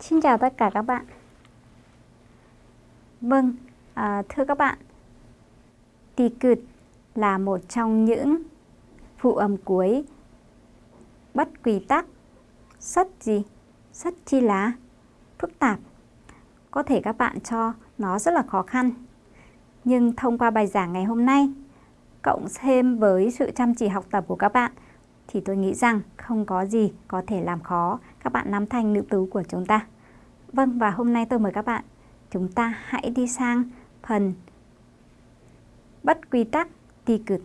Xin chào tất cả các bạn. Vâng, à, thưa các bạn, tì cụt là một trong những phụ âm cuối bất quy tắc rất gì? Rất chi lá phức tạp. Có thể các bạn cho nó rất là khó khăn. Nhưng thông qua bài giảng ngày hôm nay, cộng thêm với sự chăm chỉ học tập của các bạn, thì tôi nghĩ rằng không có gì có thể làm khó các bạn nắm thành nữ tú của chúng ta. Vâng, và hôm nay tôi mời các bạn, chúng ta hãy đi sang phần bất quy tắc ti cực.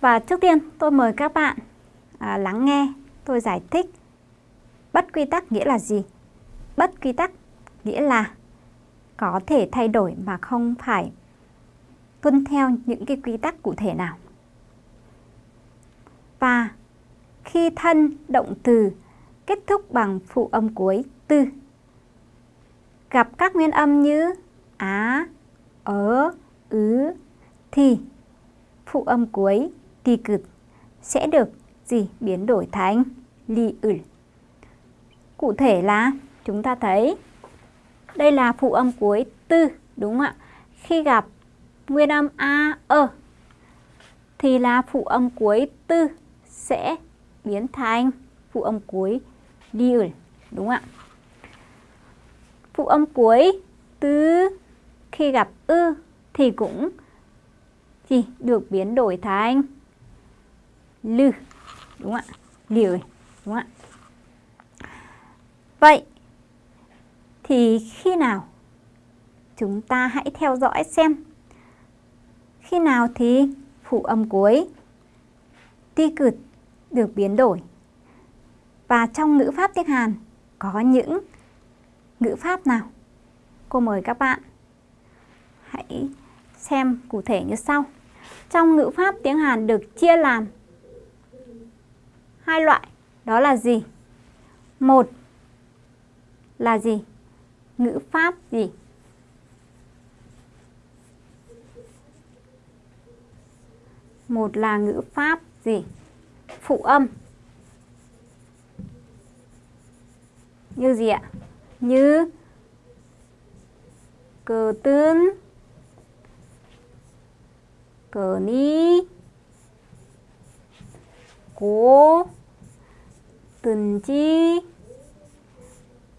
Và trước tiên tôi mời các bạn à, lắng nghe tôi giải thích bất quy tắc nghĩa là gì. Bất quy tắc nghĩa là có thể thay đổi mà không phải tuân theo những cái quy tắc cụ thể nào. Và khi thân động từ kết thúc bằng phụ âm cuối tư. Gặp các nguyên âm như á, ớ, ứ thì. Phụ âm cuối tì cực sẽ được gì? Biến đổi thành li ử. Cụ thể là chúng ta thấy đây là phụ âm cuối tư đúng không ạ? Khi gặp nguyên âm a, ơ thì là phụ âm cuối tư sẽ biến thành phụ âm cuối li đúng không ạ? Phụ âm cuối từ khi gặp ư thì cũng gì, được biến đổi thành lư, đúng không ạ? Liều đúng không ạ? Vậy thì khi nào chúng ta hãy theo dõi xem khi nào thì phụ âm cuối ti cực được biến đổi và trong ngữ pháp tiếng Hàn có những ngữ pháp nào? Cô mời các bạn hãy xem cụ thể như sau. Trong ngữ pháp tiếng Hàn được chia làm hai loại, đó là gì? Một là gì? Ngữ pháp gì? Một là ngữ pháp gì? Phụ âm. Như gì ạ? Như cờ tương, cờ ni, cố, từng chi,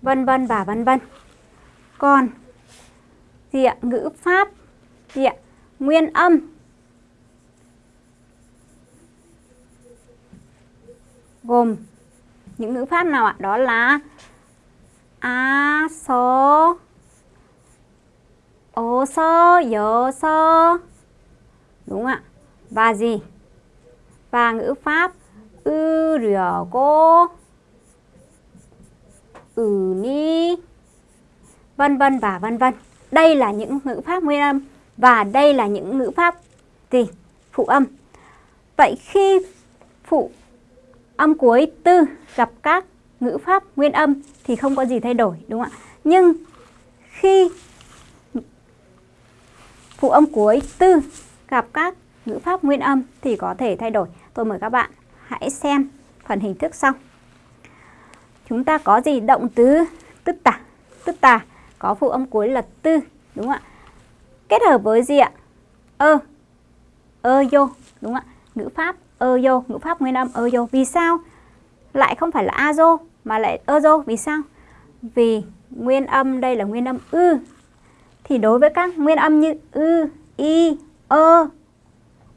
vân vân và vân vân. Còn gì ạ? Ngữ pháp gì ạ? Nguyên âm. Gồm những ngữ pháp nào ạ? Đó là a, so, ô, so, dơ, so. Đúng ạ. Và gì? Và ngữ pháp ư, rửa, cô, ừ, ni, vân vân và vân vân. Đây là những ngữ pháp nguyên âm và đây là những ngữ pháp gì? Phụ âm. Vậy khi phụ âm cuối tư gặp các ngữ pháp nguyên âm thì không có gì thay đổi đúng không ạ? Nhưng khi phụ âm cuối tư gặp các ngữ pháp nguyên âm thì có thể thay đổi. Tôi mời các bạn hãy xem phần hình thức sau. Chúng ta có gì động từ tức tả, tức tả có phụ âm cuối là tư đúng không ạ? Kết hợp với gì ạ? ơ, ơ vô đúng không ạ? Ngữ pháp ơ vô, ngữ pháp nguyên âm ơ vô. Vì sao? Lại không phải là a mà lại ơ vì sao? Vì nguyên âm đây là nguyên âm ư. Thì đối với các nguyên âm như ư, i ơ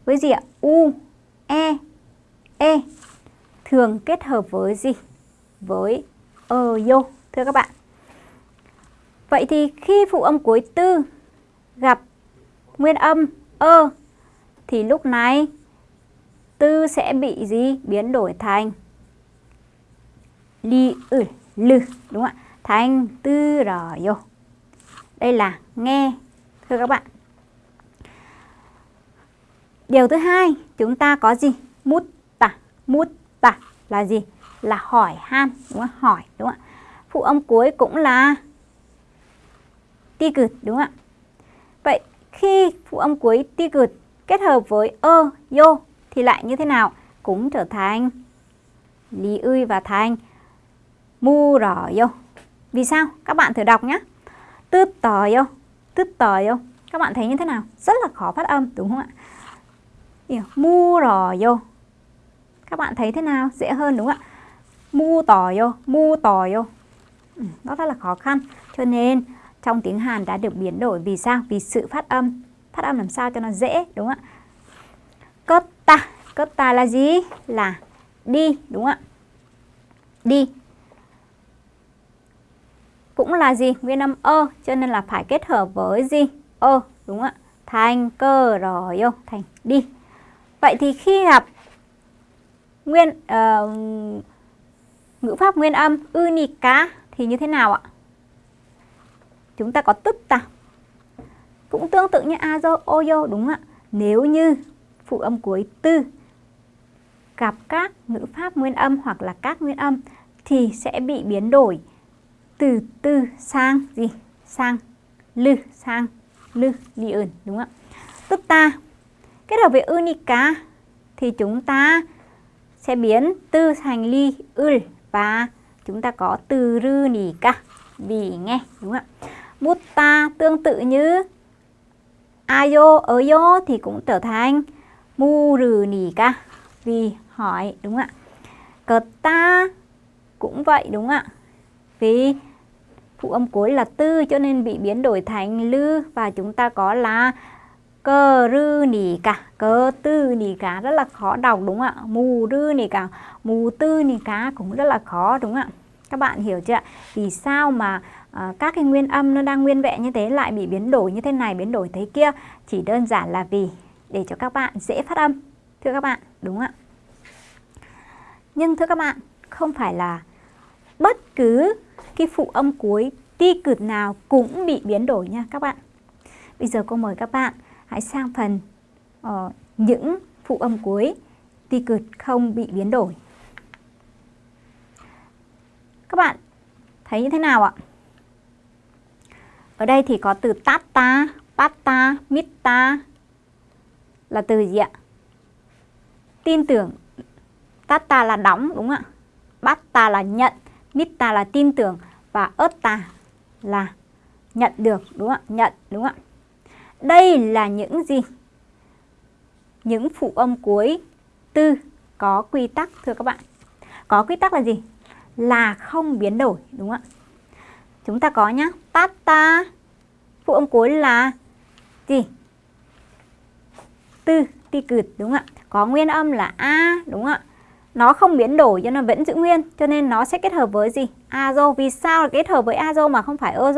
với gì ạ? U, e, e thường kết hợp với gì? Với ơ thưa các bạn. Vậy thì khi phụ âm cuối tư gặp nguyên âm ơ thì lúc này tư sẽ bị gì? Biến đổi thành li ừ, ư lư đúng không ạ? Thành tư rò yo Đây là nghe thưa các bạn. Điều thứ hai, chúng ta có gì? Mút tả, mút tả là gì? Là hỏi han, đúng không? Hỏi, đúng không ạ? Phụ âm cuối cũng là ti cực, đúng không ạ? Vậy khi phụ âm cuối ti cực kết hợp với ơ, yo thì lại như thế nào? Cũng trở thành lý ươi và thành mu rò vô. Vì sao? Các bạn thử đọc nhé. Tư tò vô, tư tò vô. Các bạn thấy như thế nào? Rất là khó phát âm đúng không ạ? Mu rò vô. Các bạn thấy thế nào? Dễ hơn đúng không ạ? Mu tò vô, mu tò vô. Ừ, nó rất là khó khăn. Cho nên trong tiếng Hàn đã được biến đổi vì sao? Vì sự phát âm. Phát âm làm sao cho nó dễ đúng không ạ? Cất cấp ta là gì? Là đi đúng không ạ? Đi cũng là gì? Nguyên âm ơ cho nên là phải kết hợp với gì? ơ đúng không ạ? Thành cơ rồi yêu, thành đi. Vậy thì khi gặp nguyên uh, ngữ pháp nguyên âm unica thì như thế nào ạ? Chúng ta có tức ta. Cũng tương tự như azo, oyo đúng không ạ? Nếu như phụ âm cuối tư gặp các ngữ pháp nguyên âm hoặc là các nguyên âm thì sẽ bị biến đổi từ tư sang gì? Sang lư, sang lư, li ơn, đúng không ạ? Tức ta kết hợp với unica thì chúng ta sẽ biến tư thành ly ư và chúng ta có từ rư nì ca vì nghe đúng không ạ? ta tương tự như ayo ở yo thì cũng trở thành mu rừ nì ca vì hỏi đúng không ạ? Cờ ta cũng vậy đúng không ạ? Vì phụ âm cuối là tư cho nên bị biến đổi thành lư và chúng ta có là cơ rư nỉ cả. Cơ tư nỉ cả rất là khó đọc đúng không ạ? Mù rư nỉ cả mù tư nỉ cá cũng rất là khó đúng không ạ? Các bạn hiểu chưa ạ? Vì sao mà à, các cái nguyên âm nó đang nguyên vẹn như thế lại bị biến đổi như thế này biến đổi thế kia? Chỉ đơn giản là vì để cho các bạn dễ phát âm thưa các bạn đúng không ạ? Nhưng thưa các bạn không phải là bất cứ cái phụ âm cuối ti cực nào cũng bị biến đổi nha các bạn. Bây giờ cô mời các bạn hãy sang phần uh, những phụ âm cuối ti cực không bị biến đổi. Các bạn thấy như thế nào ạ? Ở đây thì có từ tata, pata, mita là từ gì ạ? Tin tưởng. Tata là đóng đúng không ạ? Bata là nhận, Nitta là tin tưởng và ớtta là nhận được đúng không ạ? Nhận đúng không ạ? Đây là những gì? Những phụ âm cuối tư có quy tắc thưa các bạn. Có quy tắc là gì? Là không biến đổi đúng không ạ? Chúng ta có nhá, tata phụ âm cuối là gì? Tư, ti cửt đúng không ạ? Có nguyên âm là a đúng không ạ? Nó không biến đổi cho nó vẫn giữ nguyên, cho nên nó sẽ kết hợp với gì? Azo. Vì sao kết hợp với azo mà không phải ơ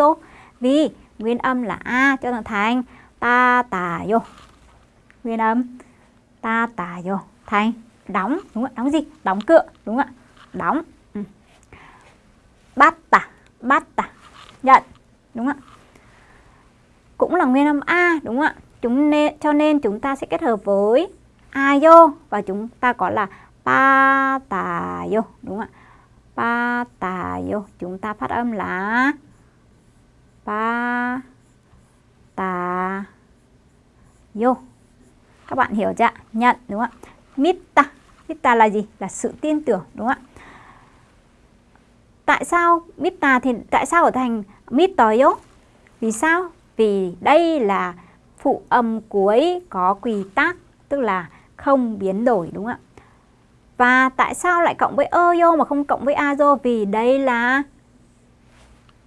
vì nguyên âm là a cho nó thành ta tà vô nguyên âm ta tà vô thành đóng, đúng không đóng gì? Đóng cửa đúng không ạ? Đóng. Ừ. bắt tà bắt tà. Nhận, đúng không ạ? Cũng là nguyên âm a, đúng không ạ? Chúng nên, cho nên chúng ta sẽ kết hợp với a và chúng ta có là pa tà vô đúng không ạ. Pa tà vô chúng ta phát âm là pa tà vô các bạn hiểu chưa nhận, đúng không ạ? Mita mita là gì? Là sự tin tưởng, đúng không ạ? Tại sao mita thì, tại sao ở thành mita vì sao? Vì đây là phụ âm cuối có quy tắc, tức là không biến đổi, đúng không ạ? Và tại sao lại cộng với ơ mà không cộng với azo? Vì đây là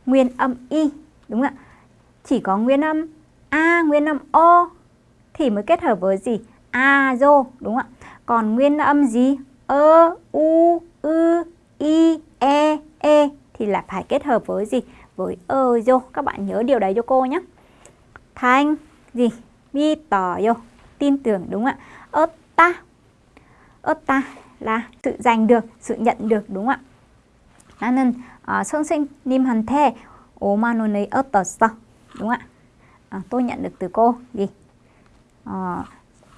nguyên âm y, đúng không ạ? Chỉ có nguyên âm a, nguyên âm o thì mới kết hợp với gì? Azo, đúng không ạ? Còn nguyên âm gì? Ơ, u, ư, i, e, e thì lại phải kết hợp với gì? Với ơ. Các bạn nhớ điều đấy cho cô nhé. Thanh, gì? Mi, tỏ, yo. Tin tưởng, đúng không ạ? Ớt ta. Ớt ta là sự giành được, sự nhận được đúng không ạ? 나는 아, 선생님한테 5만 원을 얻었어. Đúng không ạ? À, tôi nhận được từ cô gì? À,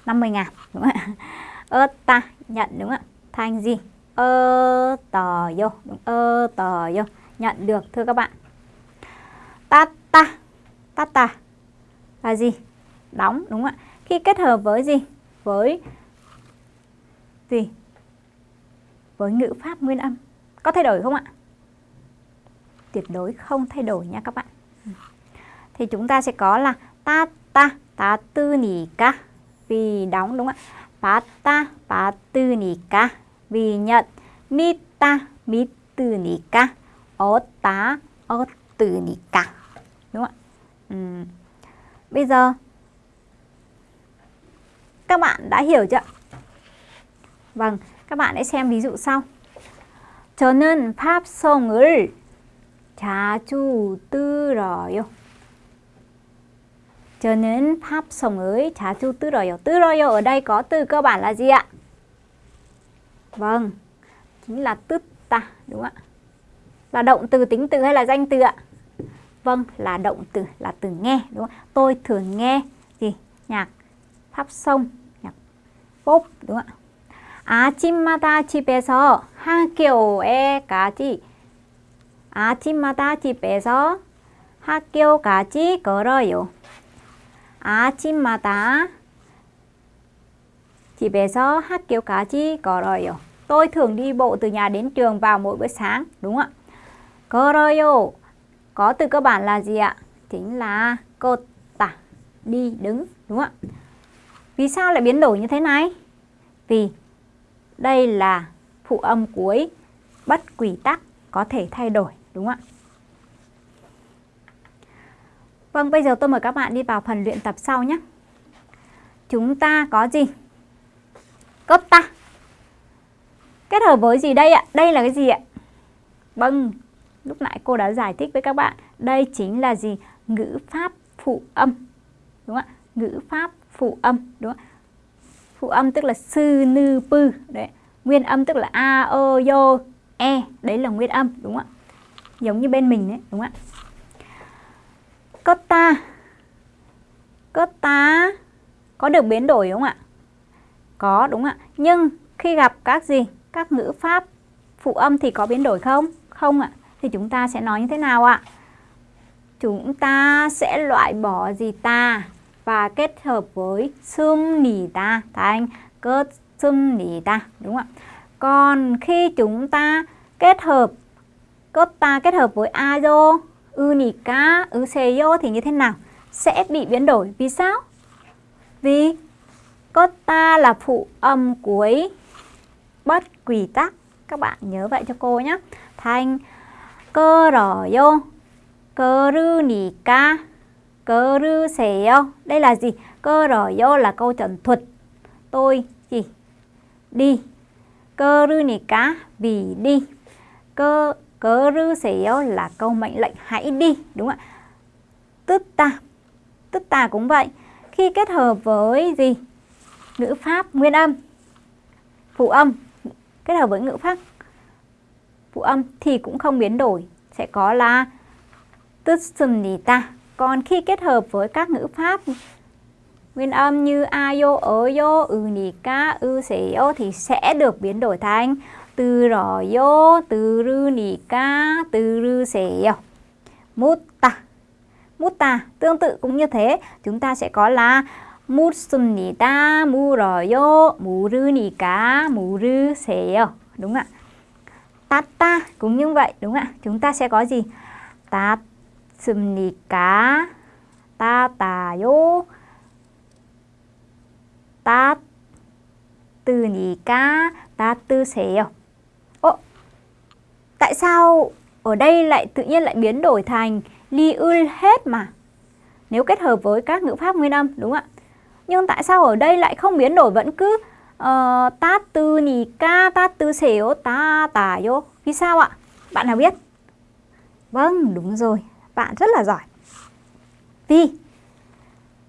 50 ngàn đúng không ạ? Ơ ta nhận đúng không ạ? Thành gì? Ơ tờ vô đúng ơ tờ vô nhận được thưa các bạn. Ta ta ta ta là gì? Đóng đúng không ạ? Khi kết hợp với gì? Với gì? với ngữ pháp nguyên âm. Có thay đổi không ạ? Tuyệt đối không thay đổi nha các bạn. Thì chúng ta sẽ có là ta ta ta tư nỉ ca vì đóng đúng không ạ? ta ta ta tư nỉ ca vì nhận mita tư nỉ ca đúng không ạ? Ừ. Bây giờ, các bạn đã hiểu chưa? Vâng, các bạn hãy xem ví dụ sau. 저는 팝송을 자주 들어요. 저는 팝송을 자주 들어요. 들어요 ở đây có từ cơ bản là gì ạ? Vâng, chính là tức ta, đúng không ạ? Là động từ tính từ hay là danh từ ạ? Vâng, là động từ, là từ nghe, đúng không? Tôi thường nghe gì? Nhạc pháp sông, nhạc pop, đúng không ạ? 아침마다 집에서 학교에까지 아침마다 집에서 학교까지 걸어요. 아침마다 집에서 학교까지 걸어요. Tôi thường đi bộ từ nhà đến trường vào mỗi bữa sáng, đúng không ạ? 걸어요 có từ cơ bản là gì ạ? Chính là 걷다, đi đứng, đúng không ạ? Vì sao lại biến đổi như thế này? Vì đây là phụ âm cuối bất quỷ tắc có thể thay đổi, đúng không ạ? Vâng, bây giờ tôi mời các bạn đi vào phần luyện tập sau nhé. Chúng ta có gì? Cấp ta. Kết hợp với gì đây ạ? Đây là cái gì ạ? Vâng, lúc nãy cô đã giải thích với các bạn. Đây chính là gì? Ngữ pháp phụ âm. Đúng không ạ? Ngữ pháp phụ âm. Đúng không ạ? Phụ âm tức là sư, nư, pư. Đấy. Nguyên âm tức là a, ơ, yo, e. Đấy là nguyên âm. Đúng không ạ? Giống như bên mình đấy. Đúng không ạ? Cotta Cotta có được biến đổi không ạ? Có đúng ạ. Nhưng khi gặp các gì? Các ngữ pháp phụ âm thì có biến đổi không? Không ạ. Thì chúng ta sẽ nói như thế nào ạ? Chúng ta sẽ loại bỏ gì ta và kết hợp với sum nỉ ta. Thành cớt sum nỉ ta, đúng không ạ? Còn khi chúng ta kết hợp, cốt ta kết hợp với ayo unica useyo thì như thế nào? Sẽ bị biến đổi. Vì sao? Vì cốt ta là phụ âm cuối bất quỷ tắc. Các bạn nhớ vậy cho cô nhé. Thành cơ rò yo cơ rư Cơ rư xẻo. Đây là gì? Cơ rồi vô là câu trần thuật. Tôi gì? Đi. Cơ rư nì cá, vì đi. Cơ cơ rư xẻo là câu mệnh lệnh hãy đi. Đúng không ạ. Tức ta. Tức ta cũng vậy. Khi kết hợp với gì? Ngữ pháp nguyên âm. Phụ âm. Kết hợp với ngữ pháp phụ âm thì cũng không biến đổi. Sẽ có là tức sùm đi ta. Còn khi kết hợp với các ngữ pháp nguyên âm như ayo, oyo, unika, useyo thì sẽ được biến đổi thành 들어요, 들으니까, 들으세요. 묻다, 묻다 tương tự cũng như thế, chúng ta sẽ có là 묻습니다, 물어요, 물으니까, 물으세요. Đúng ạ. 따따 cũng như vậy, đúng ạ. Chúng ta sẽ có gì? 따습니까, 따따요, 따뜨니까, 따뜨세요. Tại sao ở đây lại tự nhiên lại biến đổi thành li ul hết mà? Nếu kết hợp với các ngữ pháp nguyên âm, đúng không ạ? Nhưng tại sao ở đây lại không biến đổi vẫn cứ uh, ta tư nì ca, ta tư xéo, ta tà vô? Vì sao ạ? Bạn nào biết? Vâng, đúng rồi. bạn rất là giỏi. Vì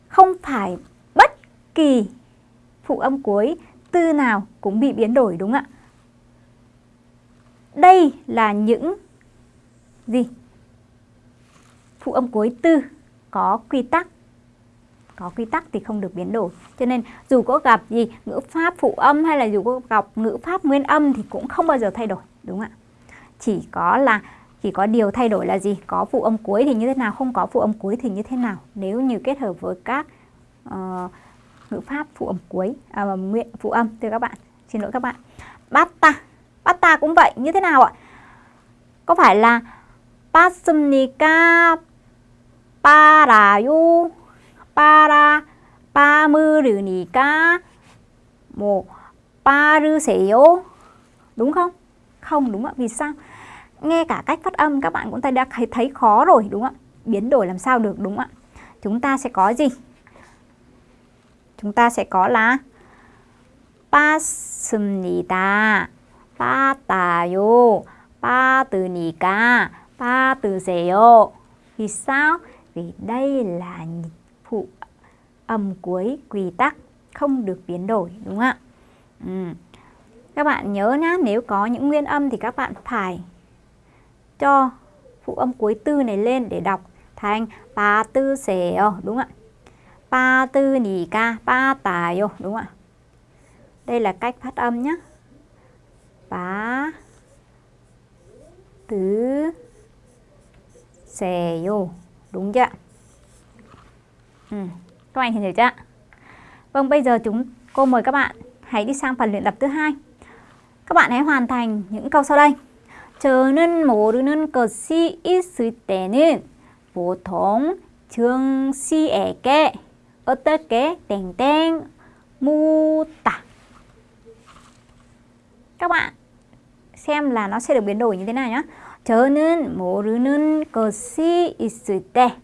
không phải bất kỳ phụ âm cuối tư nào cũng bị biến đổi đúng không ạ? Đây là những gì? Phụ âm cuối tư có quy tắc. Có quy tắc thì không được biến đổi. Cho nên dù có gặp gì ngữ pháp phụ âm hay là dù có gặp ngữ pháp nguyên âm thì cũng không bao giờ thay đổi, đúng không ạ? Chỉ có là chỉ có điều thay đổi là gì? Có phụ âm cuối thì như thế nào, không có phụ âm cuối thì như thế nào? Nếu như kết hợp với các uh, ngữ pháp phụ âm cuối, à, nguyện phụ âm thưa các bạn. Xin lỗi các bạn. Basta, basta cũng vậy, như thế nào ạ? Có phải là pasumnika parayu para pamurunika một paruseyo đúng không? Không đúng ạ, vì sao? Nghe cả cách phát âm các bạn cũng đã thấy, thấy khó rồi đúng không ạ? Biến đổi làm sao được đúng không ạ? Chúng ta sẽ có gì? Chúng ta sẽ có là 빠습니다. 빠따요. 빠뜨니까. 빠뜨세요. Vì sao? Vì đây là phụ âm cuối quy tắc không được biến đổi đúng không ạ? Ừ. Các bạn nhớ nhá, nếu có những nguyên âm thì các bạn phải cho phụ âm cuối tư này lên để đọc thành ba tư xèo ờ, đúng ạ? Ba tư nì ca, ba tà ờ, đúng ạ? Đây là cách phát âm nhé. Ba tứ xè ờ, đúng chưa? Ừ. Các bạn hiểu chưa ạ? Vâng, bây giờ chúng cô mời các bạn hãy đi sang phần luyện tập thứ hai. Các bạn hãy hoàn thành những câu sau đây. 저는 모르는 것이 있을 때는 보통 정 씨에게 어떻게 땡땡 묻다. Các bạn xem là nó sẽ được biến đổi như thế nào nhé. 저는 모르는 것이 있을 때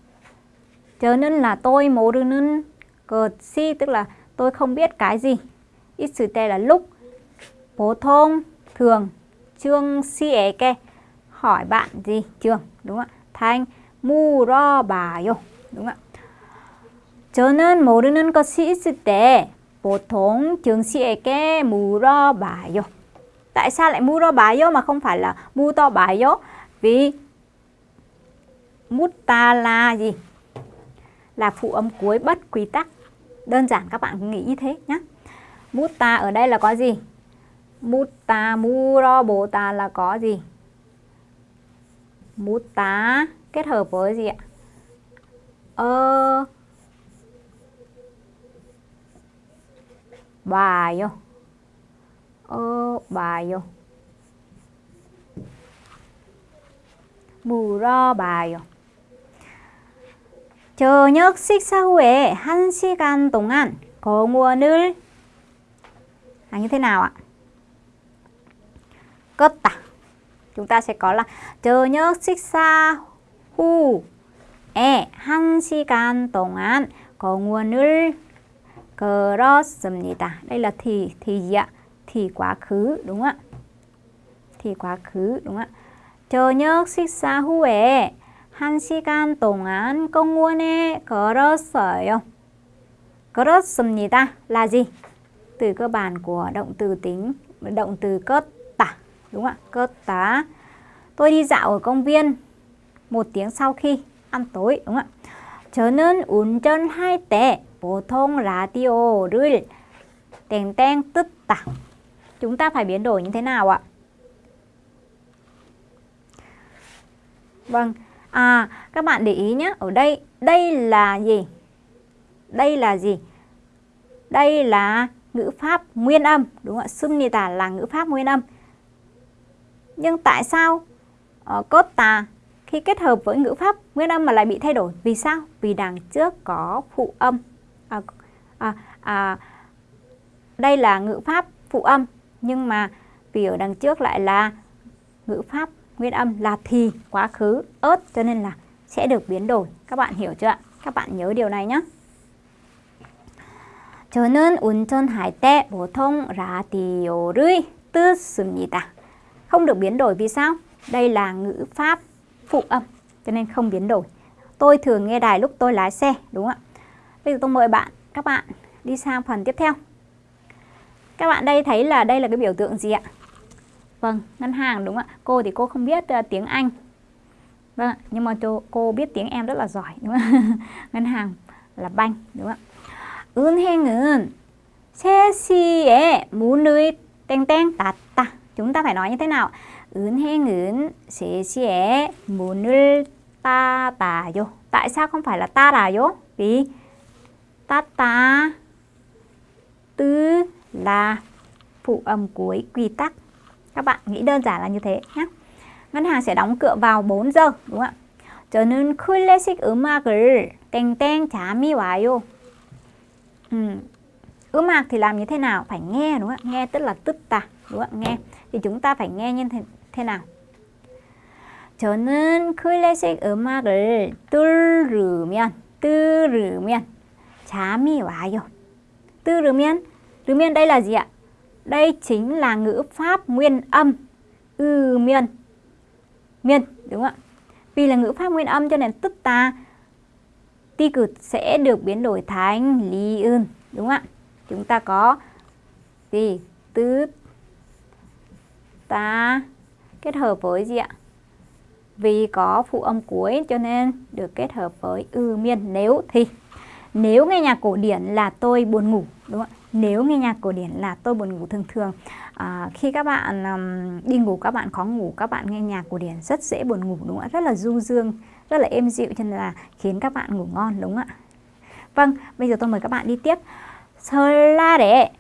저는 là tôi 모르는 것이 tức là tôi không biết cái gì. 있을 때 là lúc. 보통 thường Trương Sieke hỏi bạn gì? Trường, đúng không ạ? Thanh 물어봐요. đúng không ạ? 저는 모르는 것이 있을 때 보통 trường 씨에게 물어봐요. Tại sao lại 물어봐요 mà không phải là 물어봐요? Vì mutta là gì? Là phụ âm cuối bất quy tắc. Đơn giản các bạn nghĩ như thế nhé. Mutta ở đây là có gì? Mutta, 물어보다 là có gì? Mutta kết hợp với gì ạ? Ơ 봐요. 어 봐요. 물어봐요. 저녁 식사 후에 1시간 동안 공원을 à, như thế nào ạ? 껐다. Chúng ta sẽ có là 저녁 식사 후에 1시간 동안 공원을 걸었습니다. Đây là thì thì gì ạ? Thì quá khứ đúng không ạ? thì quá khứ đúng không ạ? 저녁 식사 후에 1시간 동안 공원에 걸었어요. 걸었습니다 là gì? Từ cơ bản của động từ tính động từ cất Đúng không ạ? Cơ tá. Tôi đi dạo ở công viên một tiếng sau khi ăn tối. Đúng không ạ? 저는 운전할 때 보통 라디오를 땡땡 듣다. Chúng ta phải biến đổi như thế nào ạ? Vâng, à các bạn để ý nhé, ở đây đây là gì? Đây là gì? Đây là ngữ pháp nguyên âm, đúng không ạ? Sumnita là ngữ pháp nguyên âm. Nhưng tại sao uh, cốt tà khi kết hợp với ngữ pháp nguyên âm mà lại bị thay đổi? Vì sao? Vì đằng trước có phụ âm. À, à, à, đây là ngữ pháp phụ âm nhưng mà vì ở đằng trước lại là ngữ pháp nguyên âm là thì quá khứ ớt cho nên là sẽ được biến đổi. Các bạn hiểu chưa ạ? Các bạn nhớ điều này nhé. 저는 운전할 때 보통 라디오를 듣습니다 không được biến đổi vì sao? Đây là ngữ pháp phụ âm cho nên không biến đổi. Tôi thường nghe đài lúc tôi lái xe, đúng không ạ? Bây giờ tôi mời bạn, các bạn đi sang phần tiếp theo. Các bạn đây thấy là đây là cái biểu tượng gì ạ? Vâng, ngân hàng đúng không ạ? Cô thì cô không biết uh, tiếng Anh. Vâng ạ, nhưng mà cô, cô biết tiếng em rất là giỏi đúng không? ngân hàng là banh đúng không ạ? 은행은 3시에 문을 땡땡 닫다. Chúng ta phải nói như thế nào? 은행은 3시에 문을 닫아요. Tại sao không phải là 닫아요? Vì 닫다 tư là phụ âm cuối quy tắc. các bạn nghĩ đơn giản là như thế nhé ngân hàng sẽ đóng cửa vào 4 giờ đúng không ạ 저는 클래식 음악을 땡땡 잠이 와요 ừ. 음악 thì làm như thế nào phải nghe đúng không ạ nghe tức là tức tà đúng không ạ nghe thì chúng ta phải nghe như thế, thế nào 저는 클래식 음악을 들으면 들으면 잠이 와요. 들으면 들으면 đây là gì ạ? Đây chính là ngữ pháp nguyên âm ư miên miên đúng không ạ? Vì là ngữ pháp nguyên âm cho nên tức ta ti cực sẽ được biến đổi thành lý ưn đúng không ạ? Chúng ta có gì? tứ ta kết hợp với gì ạ? vì có phụ âm cuối cho nên được kết hợp với ư miên. Nếu thì nếu nghe nhạc cổ điển là tôi buồn ngủ đúng không ạ? Nếu nghe nhạc cổ điển là tôi buồn ngủ thường thường à, khi các bạn um, đi ngủ các bạn khó ngủ các bạn nghe nhạc cổ điển rất dễ buồn ngủ đúng không ạ? Rất là du dương rất là êm dịu cho nên là khiến các bạn ngủ ngon đúng không ạ? Vâng bây giờ tôi mời các bạn đi tiếp. 설날에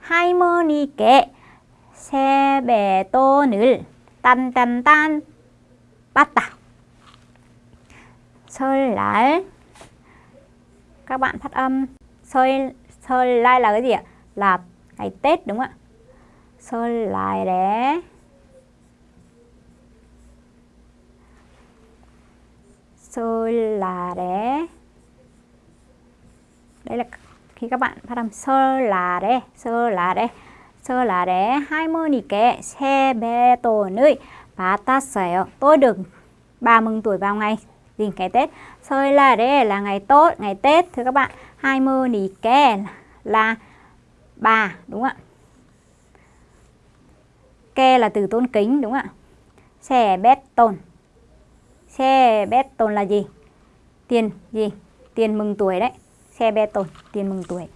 할머니께 세뱃돈을 딴딴딴 빠따 설날 các bạn phát âm sơi sơi lai là cái gì ạ là ngày tết đúng không ạ sơi lại để sơi là để đây là khi các bạn phát âm sơ là đấy sơ là đấy sơ là để 할머니께 세뱃돈을 받았어요. Tôi được bà mừng tuổi vào ngày gì ngày Tết. Sơi là đây là ngày tốt, ngày Tết thưa các bạn. Hai mơ nì ke là bà đúng không ạ? Ke là từ tôn kính đúng không ạ? Xe bét tôn. Xe bét tôn là gì? Tiền gì? Tiền mừng tuổi đấy. Xe bê tôn, tiền mừng tuổi.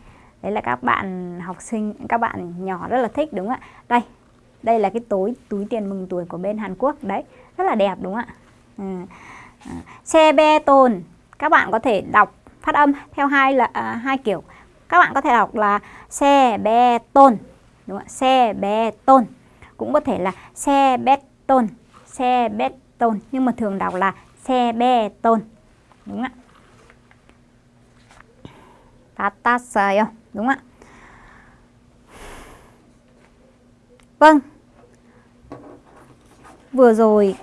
Đấy là các bạn học sinh, các bạn nhỏ rất là thích đúng không ạ? Đây, đây là cái túi túi tiền mừng tuổi của bên Hàn Quốc đấy rất là đẹp đúng không ạ ừ. À, xe bê tồn các bạn có thể đọc phát âm theo hai là à, hai kiểu các bạn có thể đọc là xe bê tôn đúng không? ạ xe bê tôn cũng có thể là xe bê tồn xe bê tồn nhưng mà thường đọc là xe bê tôn đúng không ạ 받았어요 đúng không ạ vâng Vừa rồi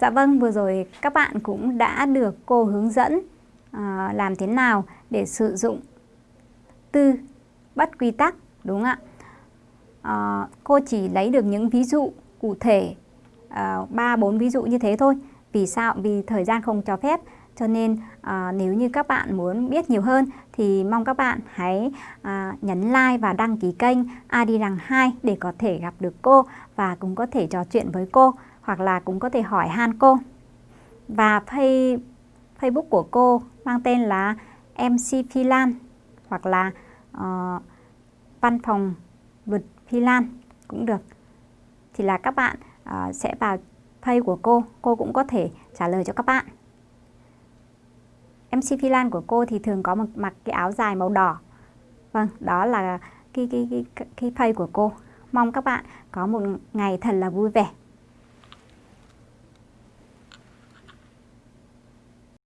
Dạ vâng, vừa rồi các bạn cũng đã được cô hướng dẫn à, làm thế nào để sử dụng tư bắt quy tắc đúng không ạ? À, cô chỉ lấy được những ví dụ cụ thể ba à, bốn ví dụ như thế thôi. Vì sao? Vì thời gian không cho phép. Cho nên à, nếu như các bạn muốn biết nhiều hơn thì mong các bạn hãy à, nhấn like và đăng ký kênh Adi Rằng 2 để có thể gặp được cô và cũng có thể trò chuyện với cô hoặc là cũng có thể hỏi han cô. Và pay, Facebook của cô mang tên là MC Phi Lan hoặc là uh, văn phòng luật Phi Lan cũng được. Thì là các bạn uh, sẽ vào pay của cô, cô cũng có thể trả lời cho các bạn. MC Phi Lan của cô thì thường có một mặc cái áo dài màu đỏ. Vâng, đó là cái cái cái cái pay của cô. Mong các bạn có một ngày thật là vui vẻ.